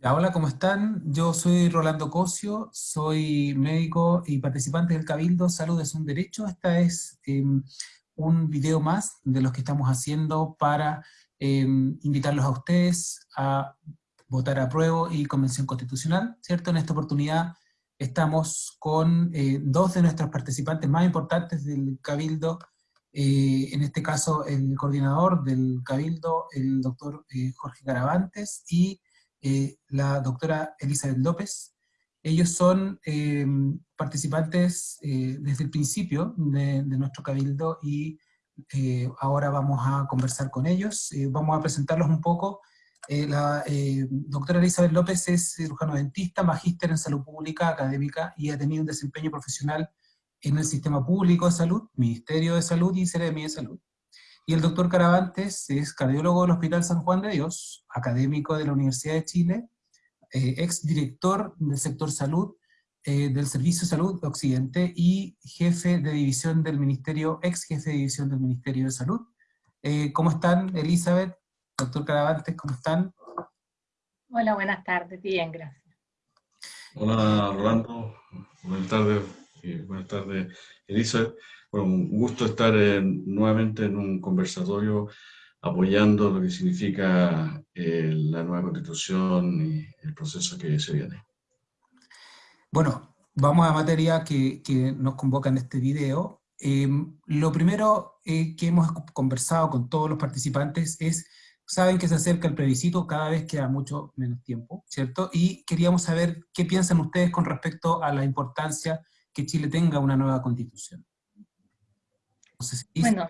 Hola, ¿cómo están? Yo soy Rolando Cosio, soy médico y participante del Cabildo Salud es un Derecho. Esta es em, un video más de los que estamos haciendo para em, invitarlos a ustedes a votar a prueba y convención constitucional, ¿cierto? En esta oportunidad estamos con eh, dos de nuestros participantes más importantes del Cabildo, eh, en este caso el coordinador del Cabildo, el doctor eh, Jorge Caravantes, y eh, la doctora Elizabeth López. Ellos son eh, participantes eh, desde el principio de, nuestro cabildo y ahora vamos a conversar con ellos. vamos a presentarlos un poco. la doctora Elizabeth López es cirujano dentista, magíster en salud pública académica y ha tenido un desempeño profesional en el sistema público de salud, Ministerio de Salud y Seremi de Salud. Y el doctor Caravantes es cardiólogo del Hospital San Juan de Dios, académico de la Universidad de Chile, eh, ex director del sector salud eh, del Servicio de Salud Occidente y jefe de división del Ministerio, ex jefe de división del Ministerio de Salud. Eh, ¿Cómo están, Elizabeth? Doctor Caravantes, ¿cómo están? Hola, buenas tardes, bien, gracias. Hola, Rolando, buenas tardes, buenas tardes, Elizabeth. Bueno, un gusto estar nuevamente en un conversatorio apoyando lo que significa eh, la nueva constitución y el proceso que se viene. Bueno, vamos a materia que, que nos convoca en este video. Em, lo primero eh, que hemos conversado con todos los participantes es, saben que se acerca el plebiscito, cada vez queda mucho menos tiempo, ¿cierto? Y queríamos saber qué piensan ustedes con respecto a la importancia que Chile tenga una nueva constitución. Bueno,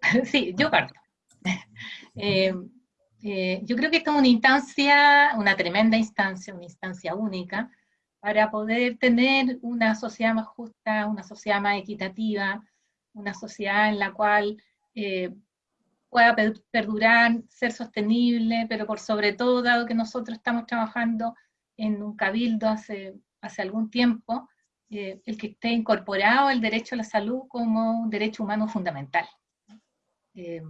sí, yo parto. Eh, eh, yo creo que esta es una instancia, una tremenda instancia, una instancia única, para poder tener una sociedad más justa, una sociedad más equitativa, una sociedad en la cual eh, pueda perdurar, ser sostenible, pero por sobre todo, dado que nosotros estamos trabajando en un cabildo hace, hace algún tiempo, eh, el que esté incorporado el derecho a la salud como un derecho humano fundamental. Eh,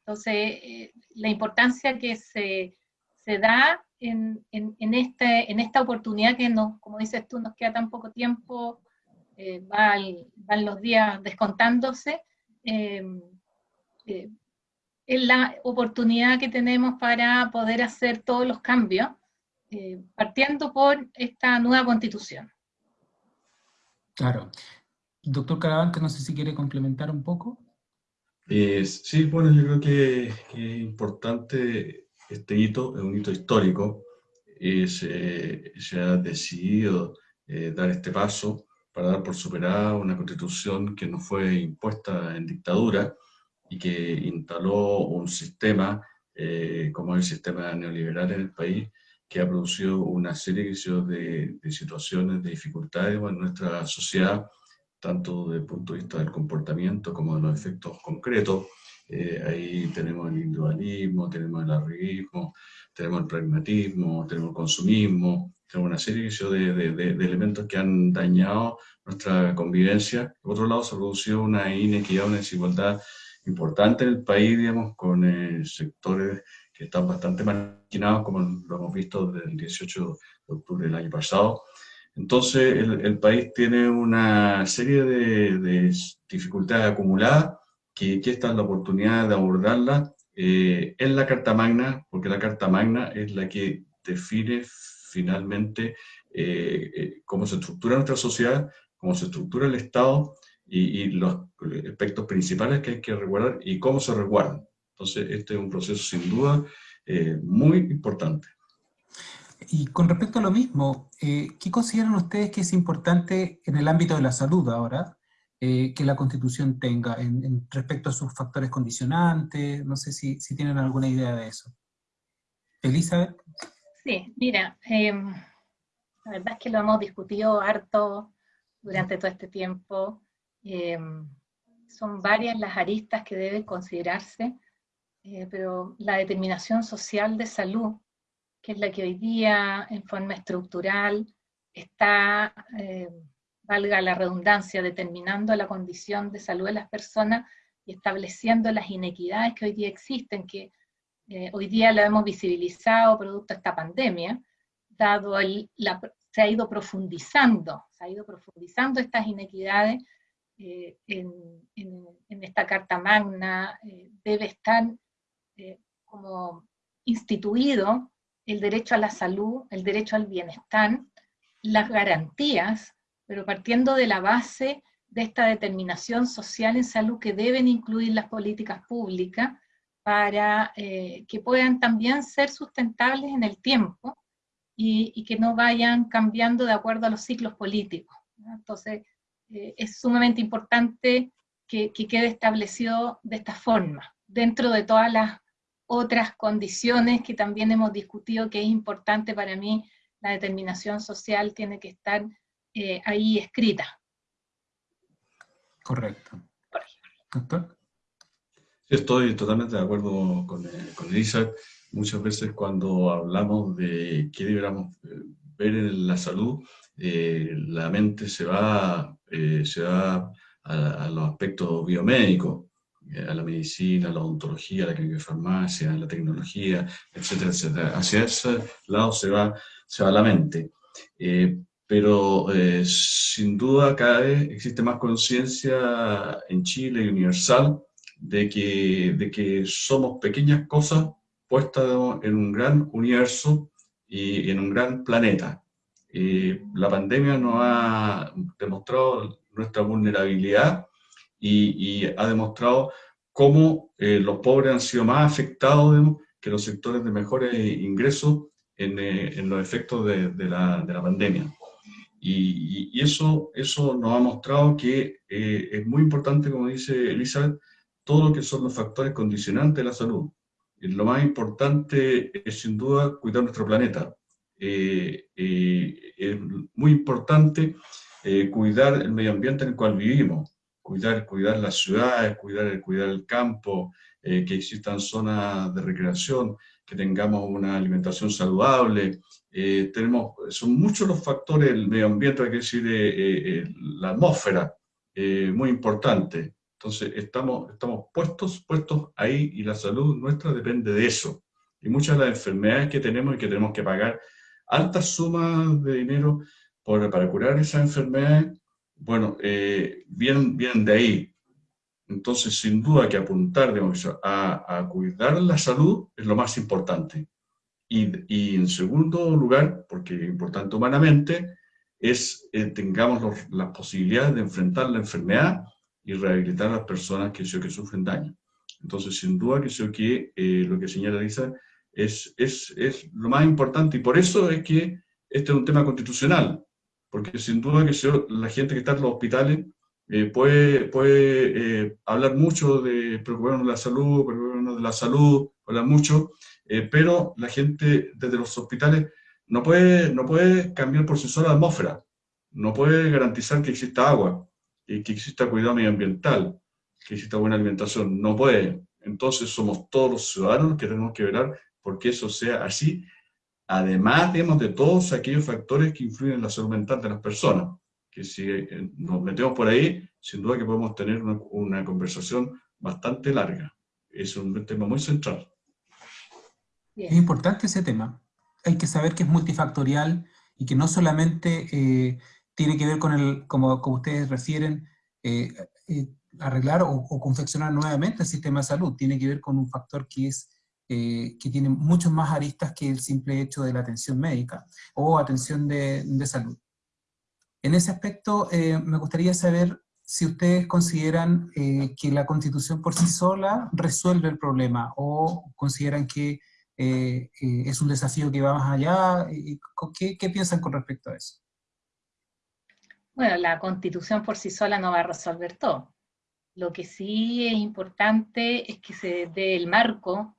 entonces, eh, la importancia que se, se da en, en, este, en esta oportunidad que, nos, como dices tú, nos queda tan poco tiempo, van los días descontándose, es la oportunidad que tenemos para poder hacer todos los cambios, partiendo por esta nueva constitución. Claro. Doctor Caravante, no sé si quiere complementar un poco. Eh, sí, bueno, yo creo que, es importante este hito, es un hito histórico, eh, se ha decidido eh, dar este paso para dar por superada una constitución que no fue impuesta en dictadura y que instaló un sistema, como el sistema neoliberal en el país, que ha producido una serie de, de situaciones, de dificultades en nuestra sociedad, tanto desde el punto de vista del comportamiento como de los efectos concretos. Eh, ahí tenemos el individualismo, tenemos el arribismo, tenemos el pragmatismo, tenemos el consumismo, tenemos una serie de, de, de, elementos que han dañado nuestra convivencia. Por otro lado, se ha producido una inequidad, una desigualdad importante en el país, digamos, con eh, sectores que están bastante marginados, como lo hemos visto desde el 18 de octubre del año pasado. Entonces, el, país tiene una serie de, dificultades acumuladas, que, que, esta es la oportunidad de abordarla eh, en la Carta Magna, porque la Carta Magna es la que define finalmente eh, eh, cómo se estructura nuestra sociedad, cómo se estructura el Estado y, y, los aspectos principales que hay que resguardar y cómo se resguardan. Entonces, este es un proceso sin duda eh, muy importante. Y con respecto a lo mismo, eh, ¿qué consideran ustedes que es importante en el ámbito de la salud ahora eh, que la Constitución tenga en, respecto a sus factores condicionantes? No sé si, si tienen alguna idea de eso. Elizabeth. Sí, mira, em, la verdad es que lo hemos discutido harto durante todo este tiempo. Em, son varias las aristas que deben considerarse eh, pero la determinación social de salud, que es la que hoy día en forma estructural está, eh, valga la redundancia, determinando la condición de salud de las personas y estableciendo las inequidades que hoy día existen, que eh, hoy día lo hemos visibilizado producto de esta pandemia, dado el, la, se ha ido profundizando, se ha ido profundizando estas inequidades eh, en, en, esta Carta Magna, eh, debe estar como instituido el derecho a la salud, el derecho al bienestar, las garantías, pero partiendo de la base de esta determinación social en salud que deben incluir las políticas públicas para eh, que puedan también ser sustentables en el tiempo y, que no vayan cambiando de acuerdo a los ciclos políticos. Entonces, eh, es sumamente importante que, que quede establecido de esta forma, dentro de todas las otras condiciones que también hemos discutido que es importante para mí, la determinación social tiene que estar eh, ahí escrita. Correcto. Doctor. Estoy totalmente de acuerdo con, eh, con Elisa. Muchas veces cuando hablamos de qué deberíamos ver en la salud, la mente se va, se va a, los aspectos biomédicos, a la medicina, a la odontología, a la farmacia, a la tecnología, etcétera, etcétera. Hacia ese lado se va, se va la mente. Eh, pero eh, sin duda cada vez existe más conciencia en Chile y universal de que, de que somos pequeñas cosas puestas en un gran universo y en un gran planeta. La pandemia nos ha demostrado nuestra vulnerabilidad y, ha demostrado cómo eh, los pobres han sido más afectados que los sectores de mejores ingresos en, eh, en los efectos de, de, la, de la, pandemia. Y, y, eso, eso nos ha mostrado que eh, es muy importante, como dice Elizabeth, todo lo que son los factores condicionantes de la salud. Y lo más importante es sin duda cuidar nuestro planeta. es muy importante cuidar el medio ambiente en el cual vivimos cuidar, cuidar las ciudades, cuidar, cuidar el campo, eh, que existan zonas de recreación, que tengamos una alimentación saludable. Eh, tenemos, son muchos los factores, el medio ambiente, hay que decir, eh, la atmósfera, muy importante. Entonces, estamos, estamos puestos, puestos ahí y la salud nuestra depende de eso. Y muchas de las enfermedades que tenemos y que tenemos que pagar altas sumas de dinero por, para curar esas enfermedades, bueno, eh, vienen, de ahí. Entonces, sin duda que apuntar a, a, cuidar la salud es lo más importante. Y, y, en segundo lugar, porque es importante humanamente, es eh, tengamos las posibilidades de enfrentar la enfermedad y rehabilitar a las personas que, que sufren daño. Entonces, sin duda que, que eh, lo que señala Lisa es, es, es lo más importante y por eso es que este es un tema constitucional porque sin duda que la gente que está en los hospitales eh, puede, puede eh, hablar mucho de preocuparnos de la salud, preocuparnos de la salud, hablar mucho, pero la gente desde los hospitales no puede, no puede cambiar por sí sola la atmósfera, no puede garantizar que exista agua, y que exista cuidado medioambiental, que exista buena alimentación, no puede. Entonces somos todos los ciudadanos que tenemos que velar porque eso sea así además, digamos, de todos aquellos factores que influyen en la salud mental de las personas, que si eh, nos metemos por ahí, sin duda que podemos tener una, conversación bastante larga. Es un tema muy central. Es importante ese tema. Hay que saber que es multifactorial y que no solamente eh, tiene que ver con el, como, ustedes refieren, eh, arreglar o, confeccionar nuevamente el sistema de salud. Tiene que ver con un factor que es eh, que tiene muchos más aristas que el simple hecho de la atención médica o atención de, salud. En ese aspecto, eh, me gustaría saber si ustedes consideran eh, que la Constitución por sí sola resuelve el problema o consideran que es un desafío que va más allá. ¿Qué, ¿Qué piensan con respecto a eso? Bueno, la Constitución por sí sola no va a resolver todo. Lo que sí es importante es que se dé el marco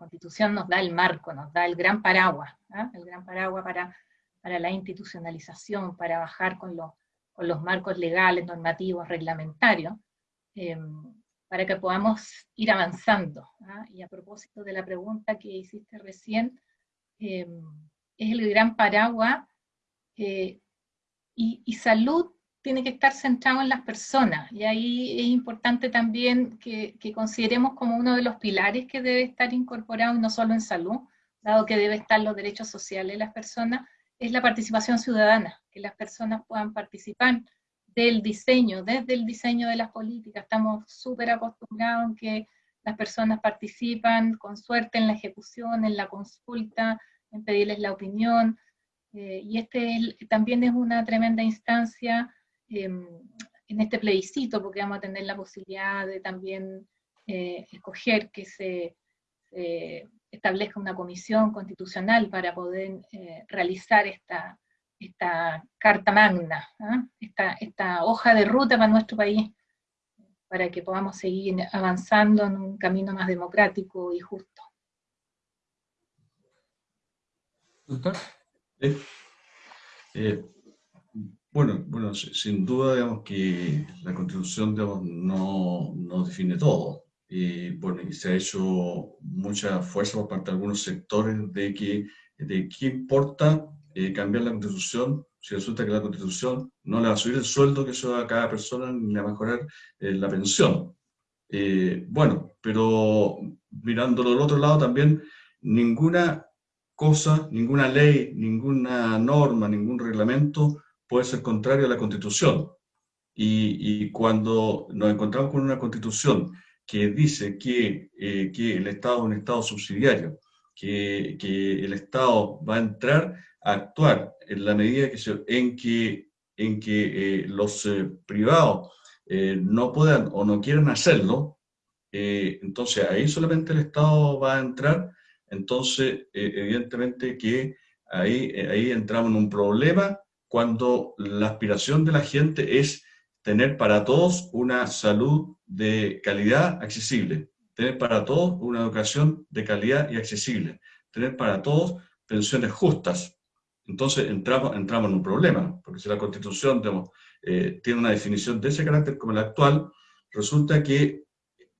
Constitución nos da el marco, nos da el gran paraguas, ¿ah? el gran paraguas para, para la institucionalización, para bajar con, con los marcos legales, normativos, reglamentarios, em, para que podamos ir avanzando. ¿ah? Y a propósito de la pregunta que hiciste recién, em, es el gran paraguas, eh, y, y, salud tiene que estar centrado en las personas, y ahí es importante también que, consideremos como uno de los pilares que debe estar incorporado, no solo en salud, dado que debe estar los derechos sociales de las personas, es la participación ciudadana, que las personas puedan participar del diseño, desde el diseño de las políticas. Estamos súper acostumbrados en que las personas participan con suerte en la ejecución, en la consulta, en pedirles la opinión, eh, y este también es una tremenda instancia em, en este plebiscito, porque vamos a tener la posibilidad de también eh, escoger que se establezca una comisión constitucional para poder eh, realizar esta, esta carta magna, ¿ah? esta, esta hoja de ruta para nuestro país, para que podamos seguir avanzando en un camino más democrático y justo. Doctor. Eh, bueno, bueno, sin duda digamos que la Constitución no, no define todo. Y bueno, y se ha hecho mucha fuerza por parte de algunos sectores de que de qué importa eh, cambiar la Constitución si resulta que la Constitución no le va a subir el sueldo que se da a cada persona ni a mejorar eh, la pensión. bueno, pero mirándolo del otro lado también, ninguna cosa, ninguna ley, ninguna norma, ningún reglamento puede ser contrario a la Constitución. Y, cuando nos encontramos con una Constitución que dice que, eh, que el Estado es un Estado subsidiario, que, que, el Estado va a entrar a actuar en la medida que en que, en que eh, los eh, privados no puedan o no quieran hacerlo, entonces ahí solamente el Estado va a entrar entonces, eh, evidentemente que ahí, eh, ahí entramos en un problema cuando la aspiración de la gente es tener para todos una salud de calidad accesible, tener para todos una educación de calidad y accesible, tener para todos pensiones justas. Entonces entramos, entramos en un problema, porque si la Constitución eh, tiene una definición de ese carácter como la actual, resulta que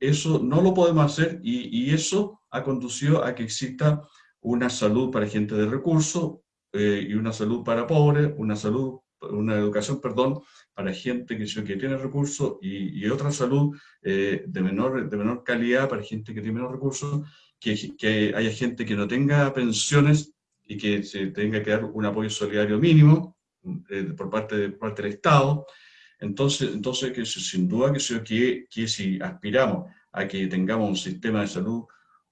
eso no lo podemos hacer y, eso ha conducido a que exista una salud para gente de recursos eh, y una salud para pobres, una salud, una educación, perdón, para gente que, que tiene recursos y, otra salud eh, de, menor, de menor calidad para gente que tiene menos recursos, que, que haya gente que no tenga pensiones y que se tenga que dar un apoyo solidario mínimo eh, por, parte de, por parte del Estado, entonces, entonces que sin duda que, que, que si aspiramos a que tengamos un sistema de salud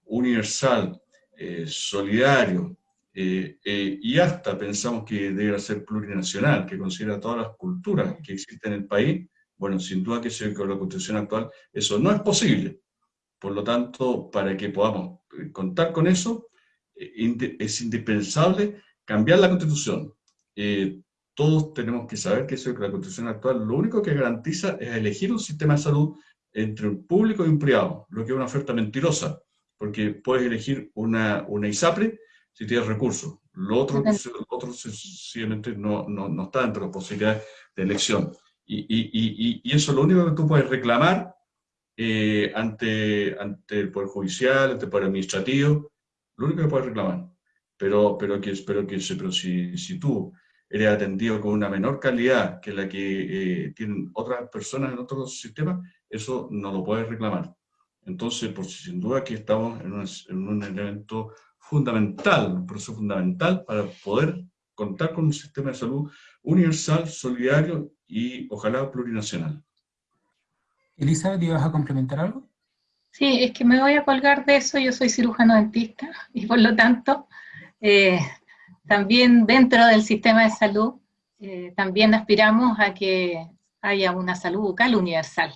universal, eh, solidario, eh, eh, y hasta pensamos que debe ser plurinacional, que considera todas las culturas que existen en el país, bueno, sin duda que con la constitución actual eso no es posible. Por lo tanto, para que podamos contar con eso, es indispensable cambiar la constitución todos tenemos que saber que, eso, que la constitución actual lo único que garantiza es elegir un sistema de salud entre un público y un privado, lo que es una oferta mentirosa, porque puedes elegir una, una ISAPRE si tienes recursos. Lo otro, lo otro sencillamente no, no, no, está entre las posibilidades de elección. Y, y, y, eso es lo único que tú puedes reclamar eh, ante, ante el Poder Judicial, ante el Poder Administrativo, lo único que puedes reclamar. Pero, pero, que, pero, que, pero si, si tú eres atendido con una menor calidad que la que eh, tienen otras personas en otros sistemas, eso no lo puedes reclamar. Entonces, pues sin duda aquí estamos en un, en un elemento fundamental, un proceso fundamental para poder contar con un sistema de salud universal, solidario y ojalá plurinacional. Elizabeth, ¿ibas a complementar algo? Sí, es que me voy a colgar de eso, yo soy cirujano dentista y por lo tanto eh, también dentro del sistema de salud, eh, también aspiramos a que haya una salud bucal universal,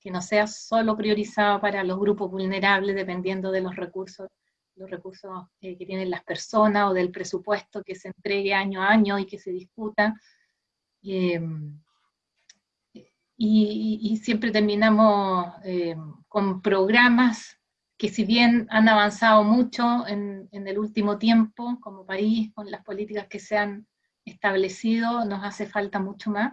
que no sea solo priorizada para los grupos vulnerables dependiendo de los recursos, los recursos eh, que tienen las personas o del presupuesto que se entregue año a año y que se discuta. Em, y, siempre terminamos em, con programas que si bien han avanzado mucho en, el último tiempo como país, con las políticas que se han establecido, nos hace falta mucho más.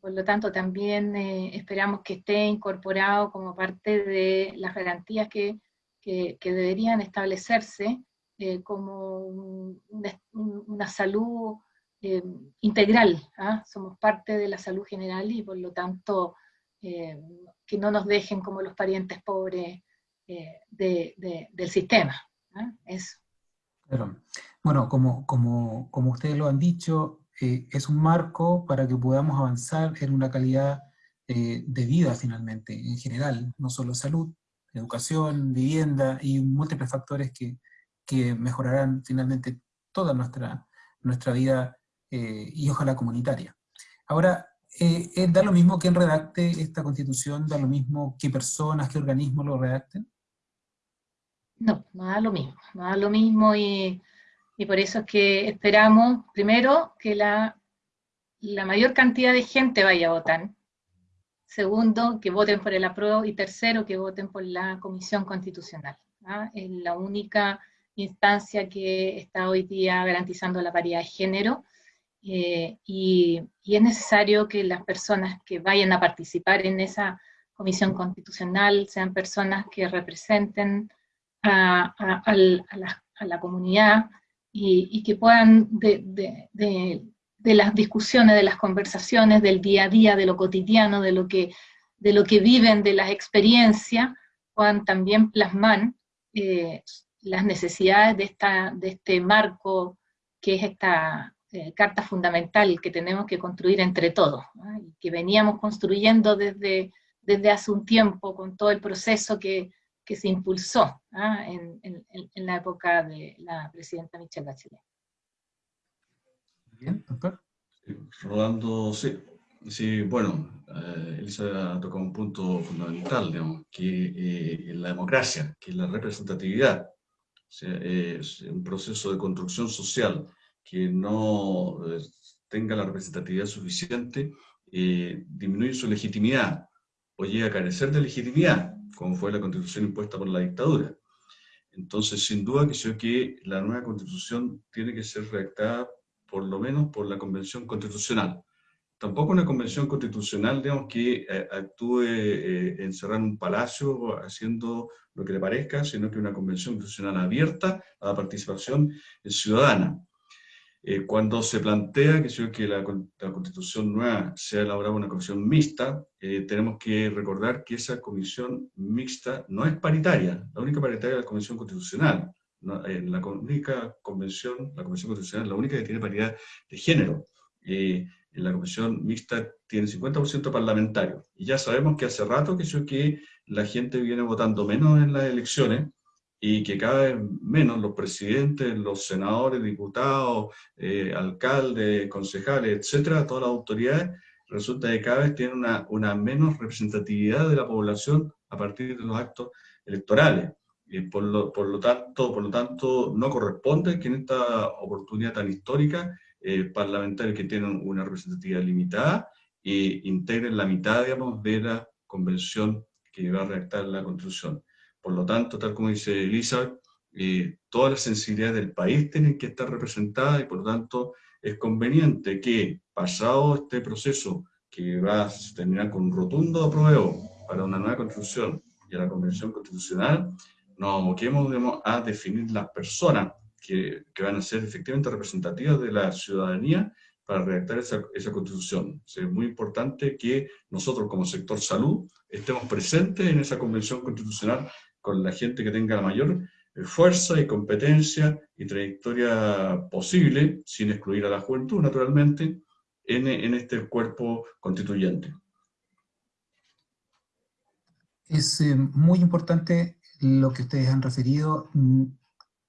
Por lo tanto, también eh, esperamos que esté incorporado como parte de las garantías que, que, deberían establecerse, eh, como una salud integral, ¿ah? somos parte de la salud general y por lo tanto que no nos dejen como los parientes pobres del sistema. ¿ah? Eso. Bueno, como, como, como ustedes lo han dicho, es un marco para que podamos avanzar en una calidad de vida finalmente, en general, no solo salud, educación, vivienda y múltiples factores que, que mejorarán finalmente toda nuestra, nuestra vida eh, y ojalá comunitaria. Ahora, eh, eh, ¿da lo mismo quien redacte esta constitución? ¿Da lo mismo qué personas, qué organismos lo redacten? No, no da lo mismo, no da lo mismo y, y por eso es que esperamos, primero, que la, la mayor cantidad de gente vaya a votar, segundo, que voten por el apruebo, y tercero, que voten por la Comisión Constitucional. ¿ah? Es la única instancia que está hoy día garantizando la paridad de género, eh, y, es necesario que las personas que vayan a participar en esa Comisión Constitucional sean personas que representen a, la, comunidad y, que puedan de, las discusiones, de las conversaciones, del día a día, de lo cotidiano, de lo que, de lo que viven, de las experiencias, puedan también plasmar eh, las necesidades de, esta, de este marco que es esta eh, carta fundamental que tenemos que construir entre todos, que veníamos construyendo desde, desde hace un tiempo con todo el proceso que, que se impulsó en, en, en la época de la presidenta Michelle Bachelet. Bien, doctor. Rolando, sí. Sí, bueno, eh, Elisa ha tocado un punto fundamental, digamos, que eh, la democracia, que es la representatividad, es un proceso de construcción social que no eh, tenga la representatividad suficiente, eh, disminuye su legitimidad o llega a carecer de legitimidad, como fue la constitución impuesta por la dictadura. Entonces, sin duda que que la nueva constitución tiene que ser redactada por lo menos por la Convención Constitucional. Tampoco una convención constitucional, digamos, que eh, actúe eh, encerrada en un palacio haciendo lo que le parezca, sino que una convención constitucional abierta a la participación ciudadana. Eh, cuando se plantea que, que la, constitución nueva sea elaborada una comisión mixta, tenemos que recordar que esa comisión mixta no es paritaria, la única paritaria es la comisión constitucional en la única convención, la convención constitucional, la única que tiene paridad de género. en la comisión mixta tiene 50% parlamentario. Y ya sabemos que hace rato que, que la gente viene votando menos en las elecciones y que cada vez menos los presidentes, los senadores, diputados, eh, alcaldes, concejales, etcétera, todas las autoridades, resulta que cada vez tienen una, una menos representatividad de la población a partir de los actos electorales por, lo, por, lo tanto, por lo tanto, no corresponde que en esta oportunidad tan histórica eh, parlamentarios que tienen una representatividad limitada integren la mitad, digamos, de la convención que va a redactar la Constitución. Por lo tanto, tal como dice Elizabeth, eh, todas las sensibilidades del país tienen que estar representadas y por lo tanto es conveniente que, pasado este proceso que va a terminar con un rotundo apruebo para una nueva constitución y a la convención constitucional, nos aboquemos a definir las personas que, que, van a ser efectivamente representativas de la ciudadanía para redactar esa, esa constitución. es muy importante que nosotros como sector salud estemos presentes en esa convención constitucional con la gente que tenga la mayor eh, fuerza y competencia y trayectoria posible, sin excluir a la juventud naturalmente, en, en este cuerpo constituyente. Es eh, muy importante lo que ustedes han referido, mm,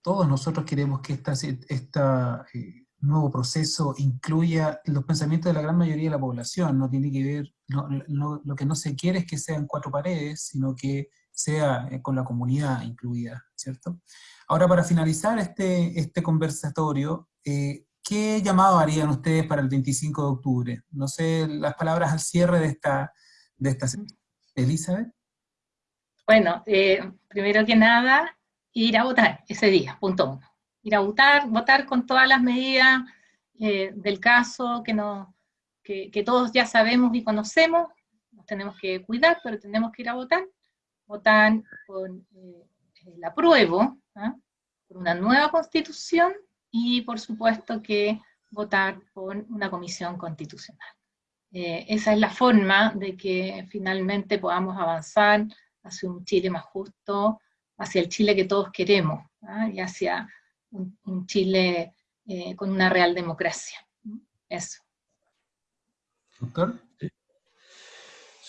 todos nosotros queremos que este esta, eh, nuevo proceso incluya los pensamientos de la gran mayoría de la población, no tiene que ver, lo que no se quiere es que sean cuatro paredes, sino que sea eh, con la comunidad incluida, ¿cierto? Ahora, para finalizar este, este conversatorio, eh, ¿qué llamado harían ustedes para el 25 de octubre? No sé, las palabras al cierre de esta, de esta Elizabeth. Bueno, eh, primero que nada, ir a votar ese día, punto uno. Ir a votar, votar con todas las medidas eh, del caso que, no, que, todos ya sabemos y conocemos, nos tenemos que cuidar, pero tenemos que ir a votar. Votar por eh, el apruebo, ¿ah? por una nueva constitución, y por supuesto que votar por una comisión constitucional. Eh, esa es la forma de que finalmente podamos avanzar hacia un Chile más justo, hacia el Chile que todos queremos, ¿ah? y hacia un, Chile eh, con una real democracia. Eso. Doctor.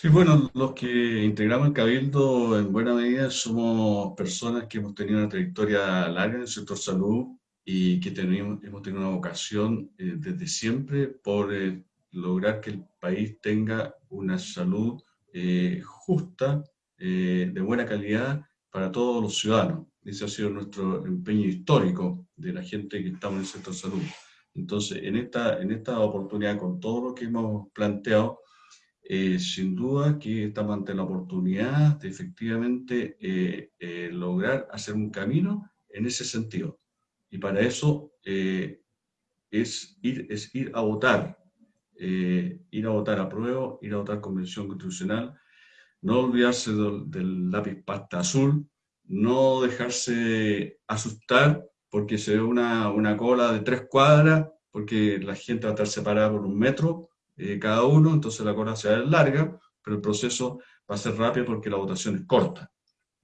Sí, bueno, los que integramos el Cabildo en buena medida somos personas que hemos tenido una trayectoria larga en el sector salud y que tenemos, hemos tenido una vocación eh, desde siempre por eh, lograr que el país tenga una salud eh, justa, de buena calidad para todos los ciudadanos. Ese ha sido nuestro empeño histórico de la gente que estamos en el sector salud. Entonces, en esta, en esta oportunidad, con todo lo que hemos planteado, eh, sin duda que estamos ante la oportunidad de efectivamente eh, eh, lograr hacer un camino en ese sentido. Y para eso es, ir, es ir a votar, ir a votar a prueba, ir a votar convención constitucional, no olvidarse del, del lápiz pasta azul, no dejarse asustar porque se ve una, una cola de tres cuadras, porque la gente va a estar separada por un metro, eh, cada uno, entonces la cola se va a larga, pero el proceso va a ser rápido porque la votación es corta.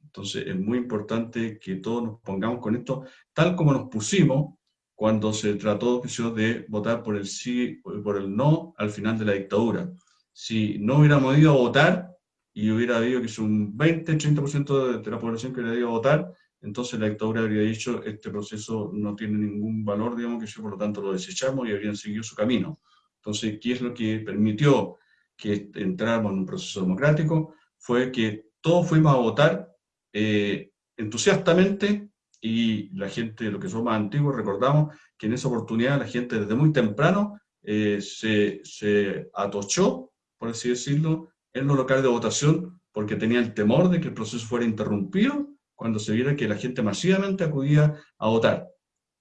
Entonces es muy importante que todos nos pongamos con esto, tal como nos pusimos cuando se trató de votar por el sí o por el no al final de la dictadura. Si no hubiéramos ido a votar y hubiera habido que es un 20-30% de la población que hubiera ido a votar, entonces la dictadura habría dicho este proceso no tiene ningún valor, digamos, que yo por lo tanto lo desechamos y habrían seguido su camino. Entonces, ¿qué es lo que permitió que entráramos en un proceso democrático? Fue que todos fuimos a votar eh, entusiastamente y la gente, lo que somos antiguos, recordamos que en esa oportunidad la gente desde muy temprano eh, se, se atochó, por así decirlo, en los locales de votación porque tenía el temor de que el proceso fuera interrumpido cuando se viera que la gente masivamente acudía a votar.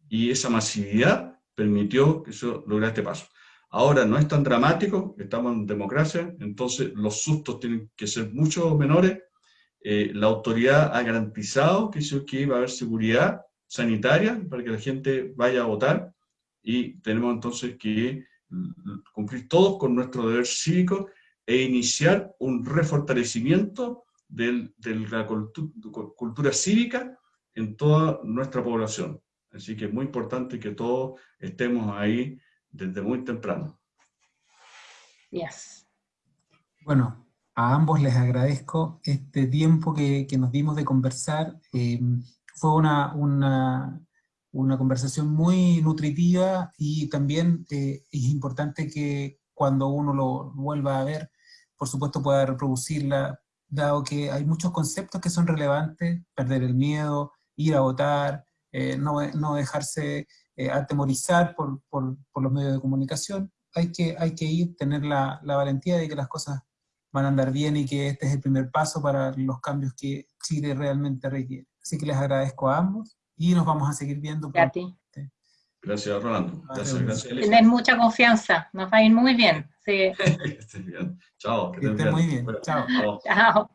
Y esa masividad permitió que eso lograra este paso. Ahora no es tan dramático, estamos en democracia, entonces los sustos tienen que ser mucho menores. Eh, la autoridad ha garantizado que, que va a haber seguridad sanitaria para que la gente vaya a votar y tenemos entonces que cumplir todos con nuestro deber cívico e iniciar un refortalecimiento de la cultura cívica en toda nuestra población. Así que es muy importante que todos estemos ahí desde muy temprano. Yes. Bueno, a ambos les agradezco este tiempo que, nos dimos de conversar. Eh, fue una, una, una, conversación muy nutritiva y también eh, es importante que cuando uno lo vuelva a ver, por supuesto pueda reproducirla, dado que hay muchos conceptos que son relevantes, perder el miedo, ir a votar, eh, no, no, dejarse eh, atemorizar por, por, por, los medios de comunicación, hay que, hay que ir, tener la, la, valentía de que las cosas van a andar bien y que este es el primer paso para los cambios que Chile realmente requiere. Así que les agradezco a ambos y nos vamos a seguir viendo. A ti. Gracias, Rolando. Gracias, gracias. Tener mucha confianza, nos va a ir muy bien. Sí. bien. Chao. Que, estén muy bien. Chao. Chao.